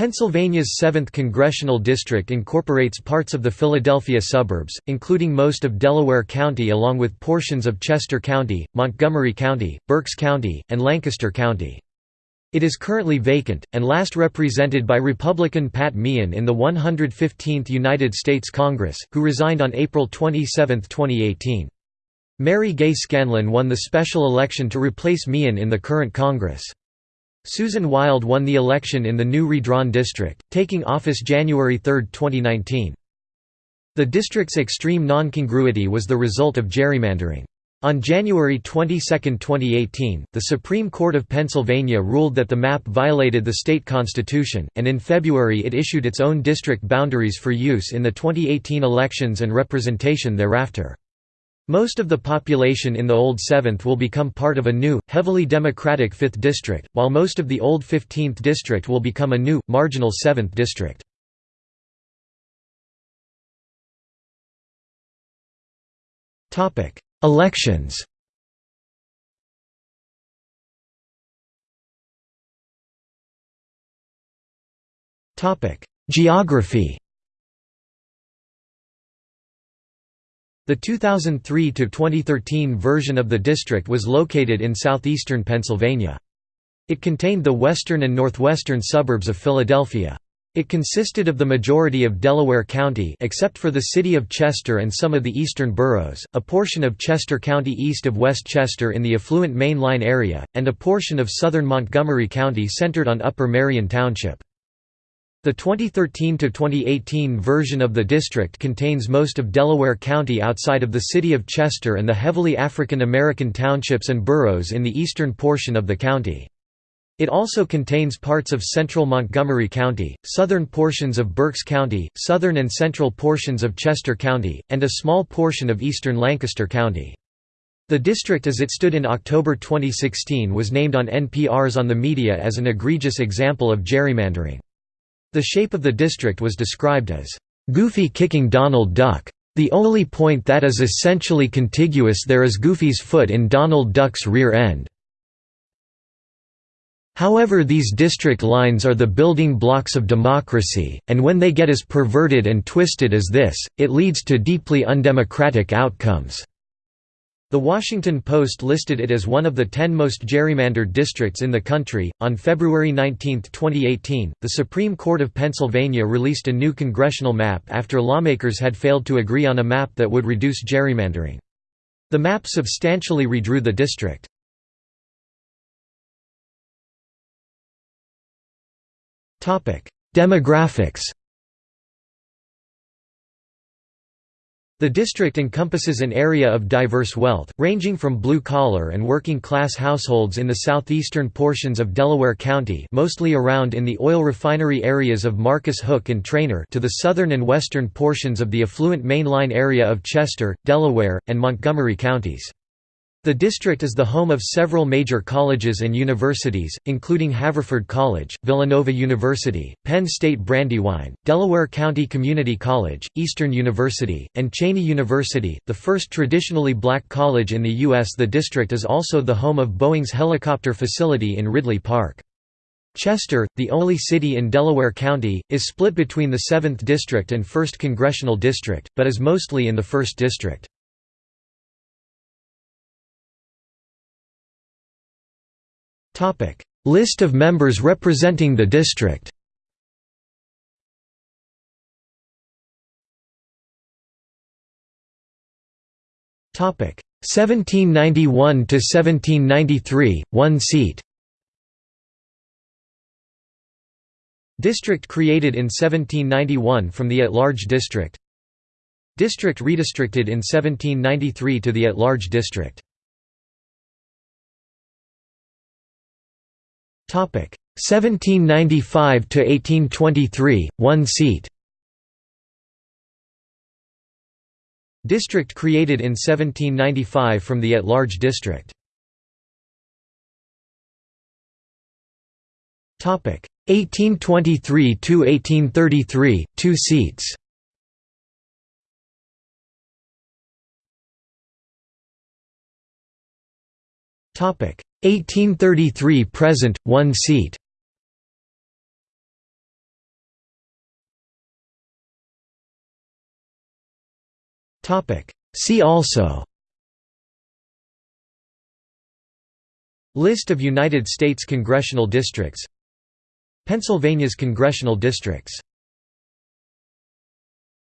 Pennsylvania's 7th congressional district incorporates parts of the Philadelphia suburbs, including most of Delaware County along with portions of Chester County, Montgomery County, Berks County, and Lancaster County. It is currently vacant, and last represented by Republican Pat Meehan in the 115th United States Congress, who resigned on April 27, 2018. Mary Gay Scanlon won the special election to replace Meehan in the current Congress. Susan Wild won the election in the new redrawn district, taking office January 3, 2019. The district's extreme non-congruity was the result of gerrymandering. On January 22, 2018, the Supreme Court of Pennsylvania ruled that the map violated the state constitution, and in February it issued its own district boundaries for use in the 2018 elections and representation thereafter. Most of the population in the old 7th will become part of a new, heavily Democratic 5th district, while most of the old 15th district will become a new, marginal 7th district. Elections Geography The 2003–2013 version of the district was located in southeastern Pennsylvania. It contained the western and northwestern suburbs of Philadelphia. It consisted of the majority of Delaware County except for the city of Chester and some of the eastern boroughs, a portion of Chester County east of West Chester in the affluent Main Line area, and a portion of southern Montgomery County centered on Upper Merion Township. The 2013–2018 version of the district contains most of Delaware County outside of the city of Chester and the heavily African American townships and boroughs in the eastern portion of the county. It also contains parts of central Montgomery County, southern portions of Berks County, southern and central portions of Chester County, and a small portion of eastern Lancaster County. The district as it stood in October 2016 was named on NPR's On the Media as an egregious example of gerrymandering. The shape of the district was described as, "...Goofy kicking Donald Duck. The only point that is essentially contiguous there is Goofy's foot in Donald Duck's rear end." However these district lines are the building blocks of democracy, and when they get as perverted and twisted as this, it leads to deeply undemocratic outcomes." The Washington Post listed it as one of the ten most gerrymandered districts in the country. On February 19, 2018, the Supreme Court of Pennsylvania released a new congressional map after lawmakers had failed to agree on a map that would reduce gerrymandering. The map substantially redrew the district. Demographics The district encompasses an area of diverse wealth, ranging from blue-collar and working-class households in the southeastern portions of Delaware County mostly around in the oil refinery areas of Marcus Hook and Trainer to the southern and western portions of the affluent mainline area of Chester, Delaware, and Montgomery counties. The district is the home of several major colleges and universities, including Haverford College, Villanova University, Penn State Brandywine, Delaware County Community College, Eastern University, and Cheyney University, the first traditionally black college in the U.S. The district is also the home of Boeing's helicopter facility in Ridley Park. Chester, the only city in Delaware County, is split between the 7th District and 1st Congressional District, but is mostly in the 1st District. List of members representing the district. Topic. 1791 to 1793 1 seat. District created in 1791 from the at-large district. District redistricted in 1793 to the at-large district 1795 to 1823, one seat. District created in 1795 from the at-large district. Topic 1823 to 1833, two seats. 1833 present, one seat. See also. List of United States congressional districts. Pennsylvania's congressional districts.